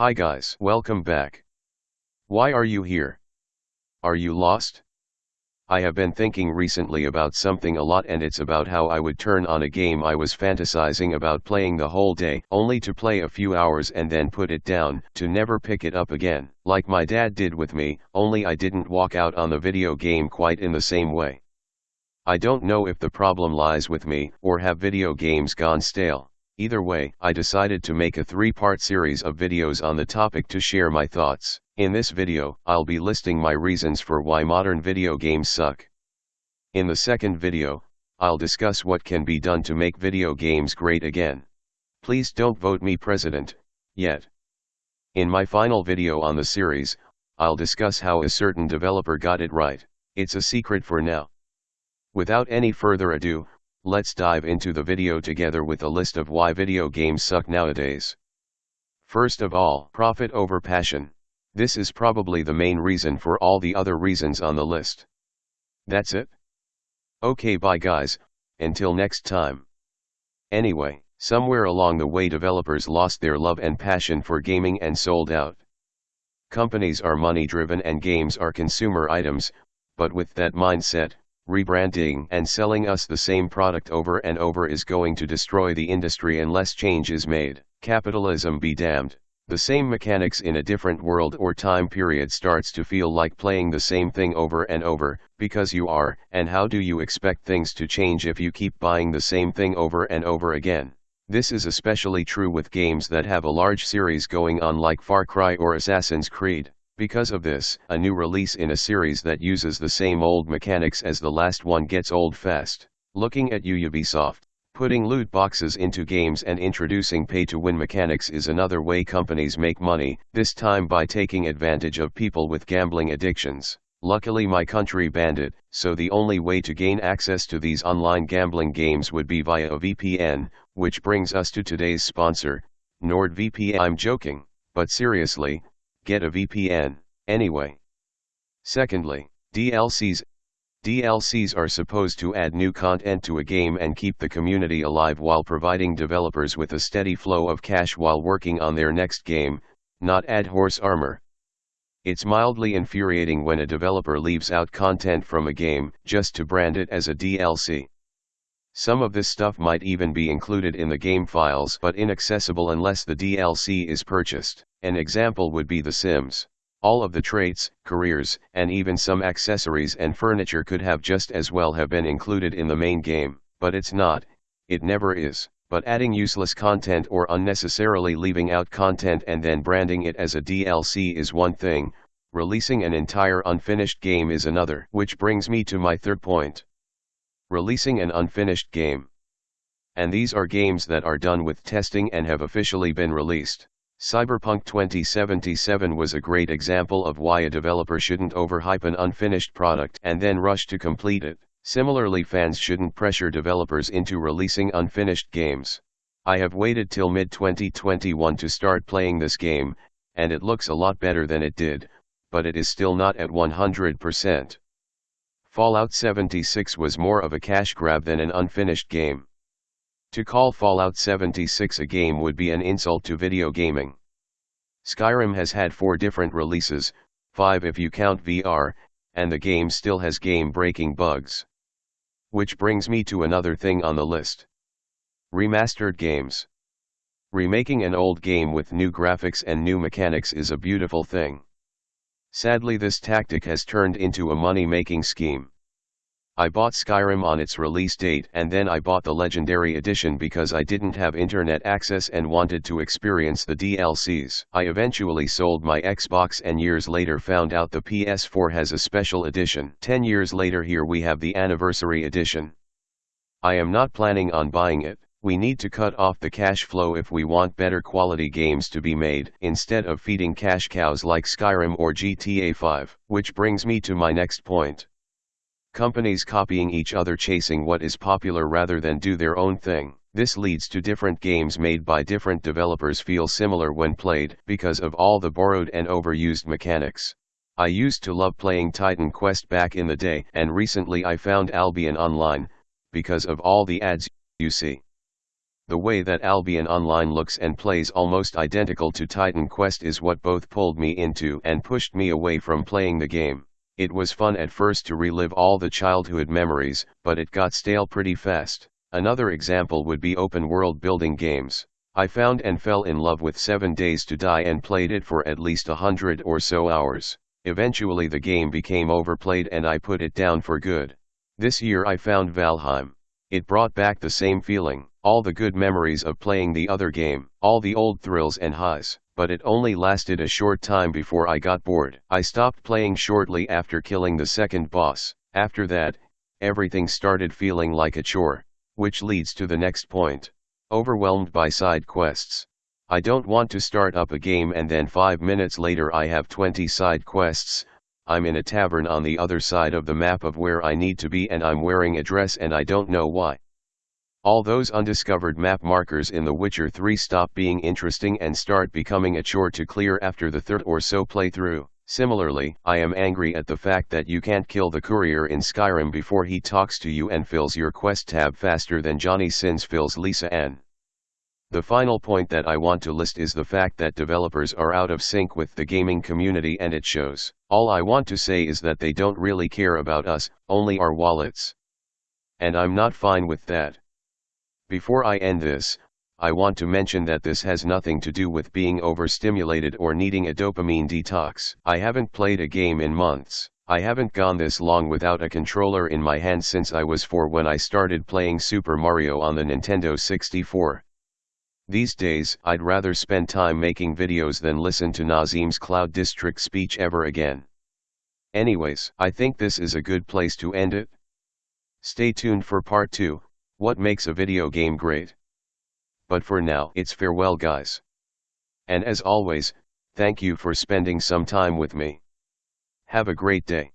Hi guys, welcome back. Why are you here? Are you lost? I have been thinking recently about something a lot and it's about how I would turn on a game I was fantasizing about playing the whole day, only to play a few hours and then put it down, to never pick it up again, like my dad did with me, only I didn't walk out on the video game quite in the same way. I don't know if the problem lies with me, or have video games gone stale. Either way, I decided to make a three-part series of videos on the topic to share my thoughts. In this video, I'll be listing my reasons for why modern video games suck. In the second video, I'll discuss what can be done to make video games great again. Please don't vote me president, yet. In my final video on the series, I'll discuss how a certain developer got it right, it's a secret for now. Without any further ado, Let's dive into the video together with a list of why video games suck nowadays. First of all, profit over passion. This is probably the main reason for all the other reasons on the list. That's it? Okay bye guys, until next time. Anyway, somewhere along the way developers lost their love and passion for gaming and sold out. Companies are money driven and games are consumer items, but with that mindset, rebranding and selling us the same product over and over is going to destroy the industry unless change is made. Capitalism be damned. The same mechanics in a different world or time period starts to feel like playing the same thing over and over, because you are, and how do you expect things to change if you keep buying the same thing over and over again? This is especially true with games that have a large series going on like Far Cry or Assassin's Creed. Because of this, a new release in a series that uses the same old mechanics as the last one gets old fast. Looking at Ubisoft, putting loot boxes into games and introducing pay-to-win mechanics is another way companies make money, this time by taking advantage of people with gambling addictions. Luckily my country banned it, so the only way to gain access to these online gambling games would be via a VPN, which brings us to today's sponsor, NordVPN. I'm joking, but seriously, get a VPN, anyway. Secondly, DLCs. DLCs are supposed to add new content to a game and keep the community alive while providing developers with a steady flow of cash while working on their next game, not add horse armor. It's mildly infuriating when a developer leaves out content from a game just to brand it as a DLC. Some of this stuff might even be included in the game files but inaccessible unless the DLC is purchased. An example would be The Sims. All of the traits, careers, and even some accessories and furniture could have just as well have been included in the main game, but it's not, it never is. But adding useless content or unnecessarily leaving out content and then branding it as a DLC is one thing, releasing an entire unfinished game is another. Which brings me to my third point. Releasing an unfinished game. And these are games that are done with testing and have officially been released. Cyberpunk 2077 was a great example of why a developer shouldn't overhype an unfinished product and then rush to complete it. Similarly fans shouldn't pressure developers into releasing unfinished games. I have waited till mid-2021 to start playing this game, and it looks a lot better than it did, but it is still not at 100%. Fallout 76 was more of a cash grab than an unfinished game. To call Fallout 76 a game would be an insult to video gaming. Skyrim has had four different releases, five if you count VR, and the game still has game-breaking bugs. Which brings me to another thing on the list. Remastered games. Remaking an old game with new graphics and new mechanics is a beautiful thing. Sadly this tactic has turned into a money-making scheme. I bought Skyrim on its release date and then I bought the Legendary Edition because I didn't have internet access and wanted to experience the DLCs. I eventually sold my Xbox and years later found out the PS4 has a special edition. 10 years later here we have the Anniversary Edition. I am not planning on buying it. We need to cut off the cash flow if we want better quality games to be made instead of feeding cash cows like Skyrim or GTA 5. Which brings me to my next point. Companies copying each other chasing what is popular rather than do their own thing. This leads to different games made by different developers feel similar when played because of all the borrowed and overused mechanics. I used to love playing Titan Quest back in the day and recently I found Albion Online, because of all the ads you see. The way that Albion Online looks and plays almost identical to Titan Quest is what both pulled me into and pushed me away from playing the game. It was fun at first to relive all the childhood memories, but it got stale pretty fast. Another example would be open world building games. I found and fell in love with 7 Days to Die and played it for at least a hundred or so hours. Eventually the game became overplayed and I put it down for good. This year I found Valheim. It brought back the same feeling, all the good memories of playing the other game, all the old thrills and highs, but it only lasted a short time before I got bored. I stopped playing shortly after killing the second boss. After that, everything started feeling like a chore, which leads to the next point. Overwhelmed by side quests. I don't want to start up a game and then 5 minutes later I have 20 side quests, I'm in a tavern on the other side of the map of where I need to be and I'm wearing a dress and I don't know why. All those undiscovered map markers in The Witcher 3 stop being interesting and start becoming a chore to clear after the third or so playthrough. Similarly, I am angry at the fact that you can't kill the courier in Skyrim before he talks to you and fills your quest tab faster than Johnny Sins fills Lisa Ann. The final point that I want to list is the fact that developers are out of sync with the gaming community and it shows. All I want to say is that they don't really care about us, only our wallets. And I'm not fine with that. Before I end this, I want to mention that this has nothing to do with being overstimulated or needing a dopamine detox. I haven't played a game in months. I haven't gone this long without a controller in my hand since I was 4 when I started playing Super Mario on the Nintendo 64. These days, I'd rather spend time making videos than listen to Nazeem's Cloud District speech ever again. Anyways, I think this is a good place to end it. Stay tuned for part 2, what makes a video game great? but for now it's farewell guys. And as always, thank you for spending some time with me. Have a great day.